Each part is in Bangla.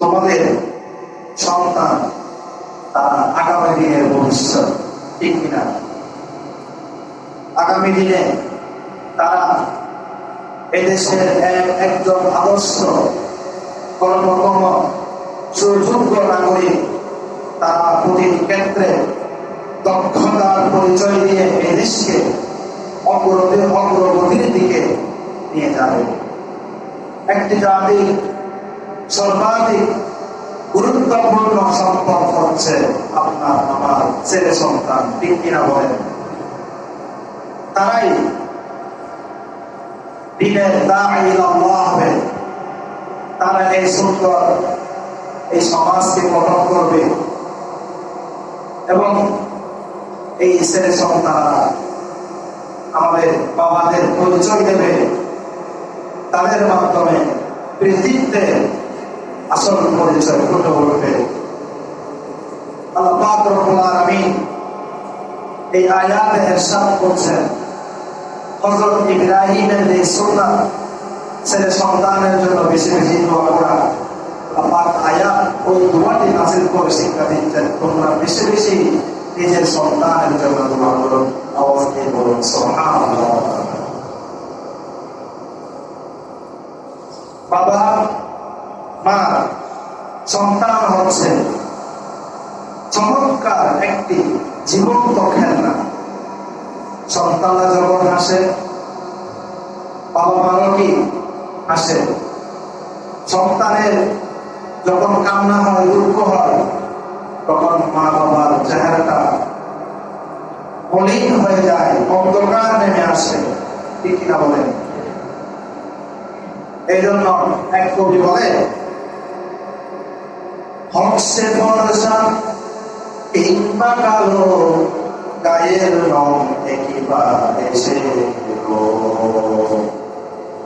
তোমাদের সন্তান তারা আগামী দিনের ভবিষ্যৎ ঠিক কিনা? আগামী দিনে তারা এদেশের এক- একজন আদর্শ কর্মকর্ম সুযোগ্য নাগরিক তারা প্রতিটি ক্ষেত্রে দক্ষতার পরিচয় দিয়ে এদেশকে দেশকে অগ্রগতির অগ্রগতির দিকে নিয়ে যাবে। একটি জাতি সর্বাধিক গুরুত্বপূর্ণ সম্পদ হচ্ছে আপনার আমার ছেলে সন্তান, ঠিক বলেন? তারাই দিনের হবে। তারা এই সুন্দর এই সমাজকে গঠন করবে। এবং এই ছেলে সন্তানরা আমাদের বাবাদের পরিচয় দেবে। তাদের মাধ্যমে পৃথিবীতে আসল পরিচয় ফুটে উঠবে। আল্লাহ রব্বুল আলামিন এই আয়াতে ইরশাদ করছেন, হযরত ইব্রাহিমের যে সুন্নাত ছেলে সন্তানের জন্য বেশি বেশি দোয়া করা। আল্লাহ আয়াত ওই দোয়াটি নাযিল করে শিক্ষা দিচ্ছেন, তোমরা বেশি বেশি নিজের সন্তানের জন্য দোয়া করো। আওয়াজ বলুন, সুবহানাল্লাহ। বাবা মা সন্তান হচ্ছে চমৎকার একটি জীবন্ত খেলনা। সন্তানরা যখন আসে বাবা মারও কি সন্তানের যখন কান্না হয়, দুঃখ হয়, তখন মা বাবার চেহারাটা মলিন হয়ে যায়, অন্ধকার নেমে আসে। ঠিক কিনা বলেন? এই জন্য এক কবি বলে হকসে বর্ষা কিংবা কালো গায়ের রং একেবারে এসে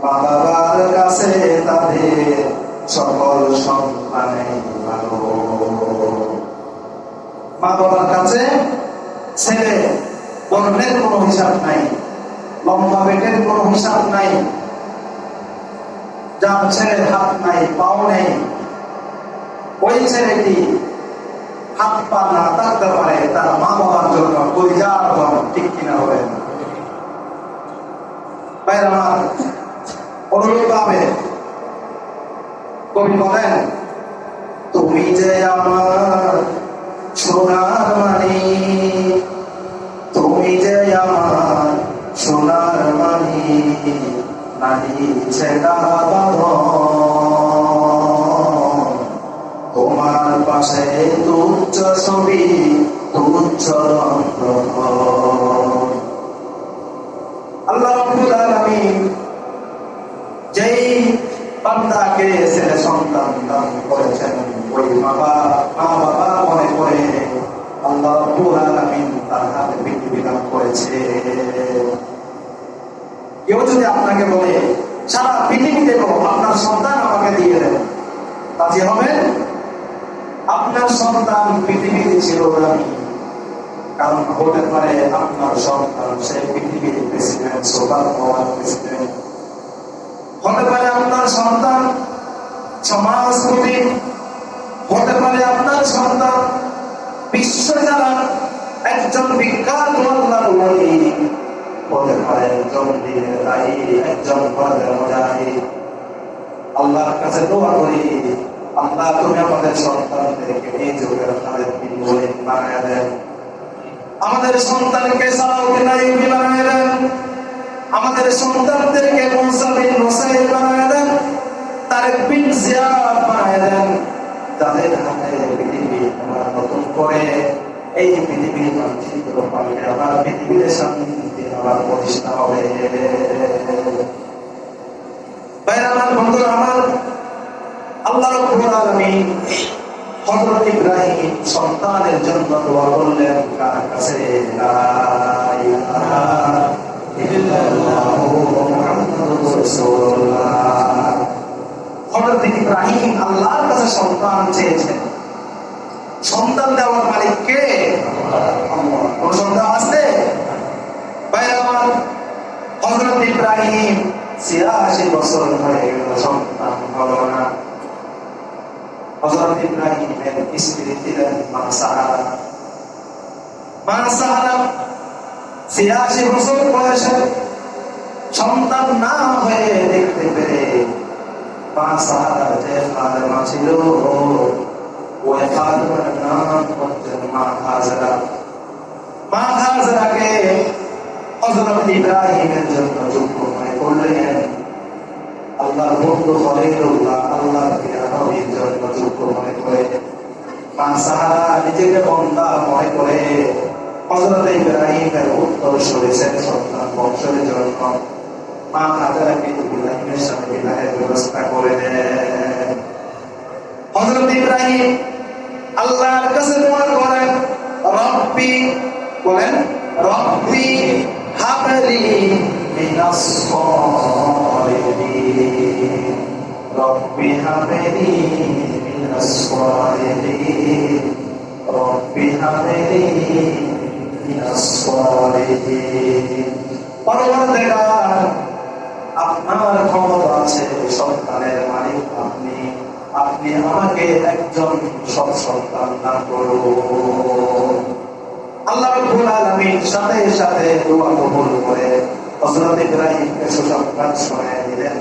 মা বাবার কাছে তাদের সকল সন্তানে ভালো। মা বাবার কাছে ছেলে, বর্ণের কোনো হিসাব নাই, লম্বা পেটের কোনো হিসাব নাই, যার ছেলের হাত নাই, পাও নেই ওই ছেলেটি হাত পা না থাকতে পারে তার মা বাবার জন্য পরিজার ধন ঠিক কিনা হবে? বাইরে আমার অনুরোধ হবে কবি বলেন, তুমি যে আমার সোনার মানি তুমি যে আমার সোনার মানি নারী ছেড়া বাঁধন তোমার তুচ্ছ ছবি তুচ্ছ আল্লাহ যেই বান্দাকে ছেলে সন্তান দান করেছেন, ওই বাবা, মা বাবা মনে করে আল্লাহ আলামিন তার হাতে পৃথিবী দান করেছে। কেউ যদি আপনাকে বলে, সারা পৃথিবী দেবো আপনার সন্তান আমাকে দিয়ে দেন রাজি হবে আপনার সন্তান আমি কারণ হতে পারে আপনার সন্তান সে পৃথিবীর প্রেসিডেন্ট সোলার পাওয়ার প্রেসিডেন্ট হতে পারে আপনার সন্তান, সমাজপতি। হতে পারে আপনার সন্তান, বিশ্ব যারা একজন বিখ্যাত আল্লাহর ওলি হতে পারে একজন একজন আল্লাহর কাছে দোয়া করি আল্লাহ তুমি আমাদের সন্তানদেরকে এই যুগের বিন ওয়ালিদ বানায় দেন। আমাদের সন্তানকে সালাউদ্দিন আইয়ুবী বানায় দেন। আমাদের সন্তানদেরকে মুসা বিন বানায় দেন। তারেক বিন জিয়াদ বানায় দেন। যাদের হাতে পৃথিবী আমরা নতুন করে, এই পৃথিবীর মানচিত্র পাল্টে আবার পৃথিবীর শান্তি, আবার প্রতিষ্ঠা হবে। বাইরে আমার বন্ধুরা, আমার সন্তানের জন্য দোয়া করলেন কার কাছে? কাছে সন্তান চেয়েছেন সন্তান দেওয়ার মালিক কে আল্লাহ কোন সন্তান আছে বাইরে আমার হযরত ইব্রাহিম না হযরত ইব্রাহিমের স্ত্রী ছিলেন মা সাহারা মা সাহারা ছিয়াশি বছর বয়সে সন্তান না হয়ে দেখতে পেরে মা সাহারা যে ফাতেমা ছিল ওই ফাতেমার নাম হচ্ছেন মা হাজরা মা হাজরাকে হযরত ইব্রাহিমের জন্য যোগ্য মনে করলেন আল্লাহর বন্ধু খলিলুল্লাহ আল্লাহর প্রিয় নবীর জন্য যোগ্য নিজেকে বন্দা মনে করে। হযরত ইব্রাহিমের উত্তর সরেছেন সন্তান বংশের জন্য মা হাজারাকে ইব্রাহিমের সাথে বিবাহের ব্যবস্থা করে দেন। হযরত ইব্রাহিম আল্লাহর কাছে দোয়া করেন, রব্বি বলেন, রব্বি হাবলি মিনাস সালিহিন আপনার ক্ষমতা আছে সন্তানের মালিক আপনি। আপনি আমাকে একজন সন্তান দান আল্লাহ রাব্বুল সাথে সাথে করে হযরত ইব্রাহিমকে সুসংবাদ শোনায় দিলেন।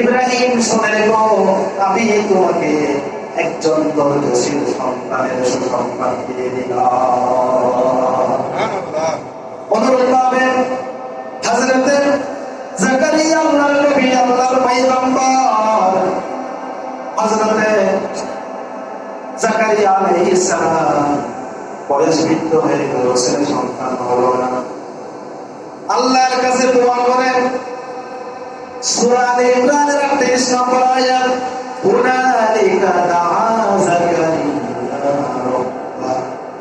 ইব্রাহিম শুনে গো আমি তোমাকে একজন ধৈর্যশীল সন্তানের সুসংবাদ দিয়ে দিলাম। অনুরূপভাবে হযরতে জাকারিয়া আল্লাহর নবী, আল্লাহর পয়গম্বর। হযরতে জাকারিয়া আলাইহিস সালাম বয়স বৃদ্ধ হয়ে গেল, ছেলে সন্তান হলো না। আল্লাহর কাছে দোয়া করেন, সূরা আলে ইমরানের 38 নম্বর আয়াত হুনালিকা দাআ জাকারিয়া রাব্বাহ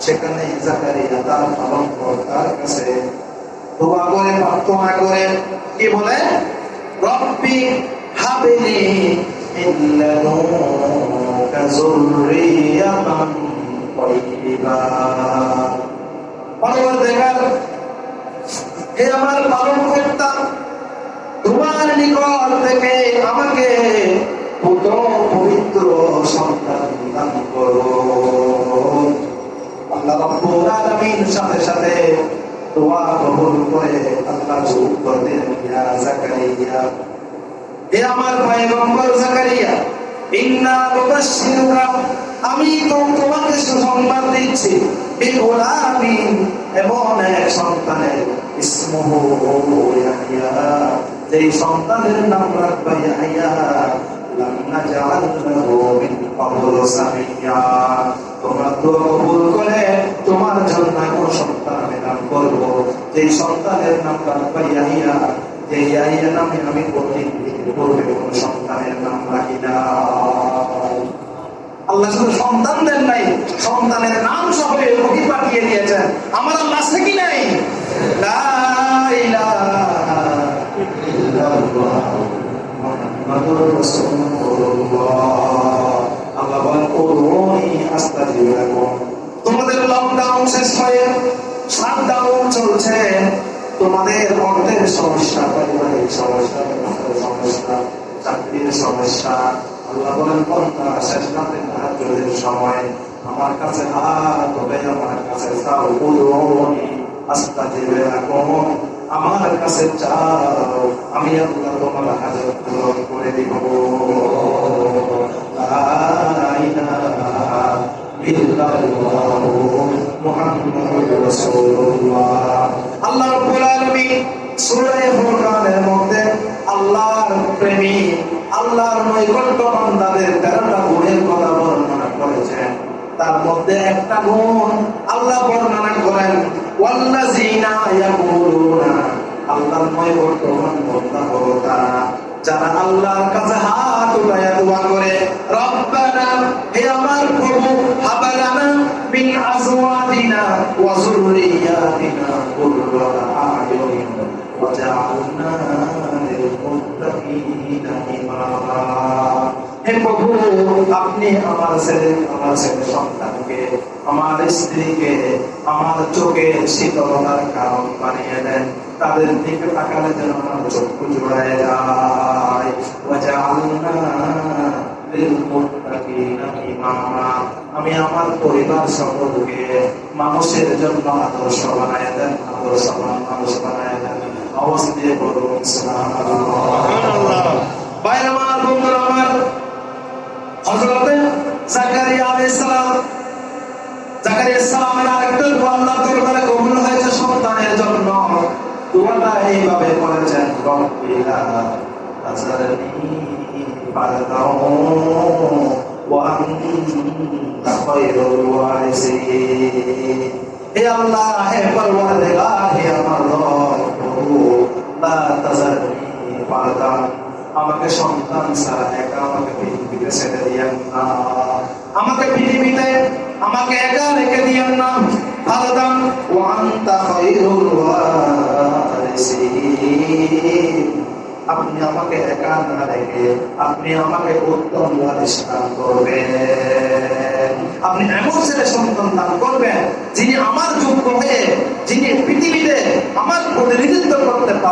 সেখানে কি বলে? রব্বি হে আমার তোমার নিকট থেকে আমাকে পবিত্র সন্তান দান করো। আল্লাহ রাব্বুল আলামিন সাথে সাথে দোয়া কবুল করে আল্লাহ নুবাশশিরুকা আমি তোমাকে সুসংবাদ দিচ্ছি। এমন এক সন্তানের যেই সন্তানের নাম রাখবা তোমরা দোয়া কবুল করে তোমার জন্য কোন সন্তান আমি নাম করব। সন্তানের নাম যে আমি প্রতিদিন আল্লাহ শুধু সন্তান দেন নাই, সন্তানের নাম সহ ওহি পাঠিয়ে দিয়েছেন। আমার আল্লাহ আছে নাই? তোমাদের লকডাউন শেষ হয়ে শাটডাউন চলছে। তোমাদের অর্থের সমস্যা। সমস্যা, চাকরির সমস্যা, আল্লাহ বলেন কন্যা শেষ রাতে তাহাজ্জুদের সময় আমার কাছে ধরে আমার কাছে আমার কাছে চাও, আমি আল্লাহ তোমার পূরণ করে দিব। আল্লাহ রাব্বুল আলামিন প্রেমী, আল্লাহর নৈকট্য বান্দাদের তেরোটা গুণের কথা বর্ণনা করেছেন। তার মধ্যে একটা গুণ আল্লাহ বর্ণনা করেন, ওয়াল্লাযিনা ইয়াকুলুনা আল্লাহর নৈকট্য যারা আল্লাহর কাছে হাত উঠায়া দোয়া করে, রব্বানা, হে আমার প্রভু আপনি আমার ছেলে আমার ছেলে সন্তানকে আমার স্ত্রীকে আমার চোখে শীতলতার কারণ বানিয়ে দেন। তাদের দিকে তাকালে যেন আমার চক্ষু জোড়ায় যায়। আমি আমার পরিবার সকলকে মানুষের জন্য আদর্শ বানায় দেন আদর্শ মানুষ বানায় দেন। দিয়ে বলুন বাইরে আমার বন্ধুরা আমার হযরতে জাকারিয়া আলাইহিস সালাম, জাকারিয়া সালামের আরেকটা দোয়া আল্লাহ দরবারে কবুল হয়েছে সন্তানের জন্য। দোয়াটা এইভাবে করেছেন রব্বিলা তাজারনি ফারদাও ওয়া আনতা খায়রুল ওয়ারিসিন। হে আল্লাহ, হে পরওয়ারদিগার, হে আমার রব আমাকে সন্তান ছাড়া একা আমাকে পৃথিবীতে ছেড়ে দিয়েন না। আমাকে পৃথিবীতে আমাকে একা রেখে দিয়েন না। ফারদান ওয়া আনতা খায়রুল আপনি আমাকে একা না রেখে আপনি আমাকে উত্তম ওয়ারিস দান করবেন। আপনি এমন ছেলে সন্তান দান করবেন যিনি আমার যোগ্য হয়ে, যিনি পৃথিবীতে আমার প্রতিনিধিত্ব করতে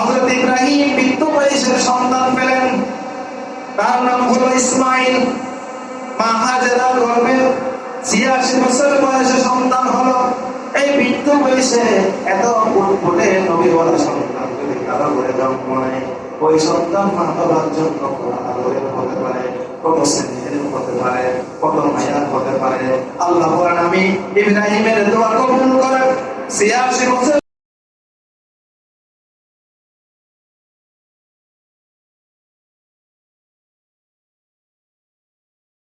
হযরত ইব্রাহিম বৃদ্ধ বয়সের সন্তান পেলেন। তার নাম ইসমাইল। ছিয়াশি বছর বয়সে সন্তান এই বৃদ্ধ বয়সে এত নবী সন্তান। কারও জন্ম নেয়, ওই সন্তান জন্য হতে পারে কত হতে পারে কত মায়ার হতে পারে। আল্লাহ আমি ইব্রাহিমের দোয়া কবুল করে ছিয়াশি বছর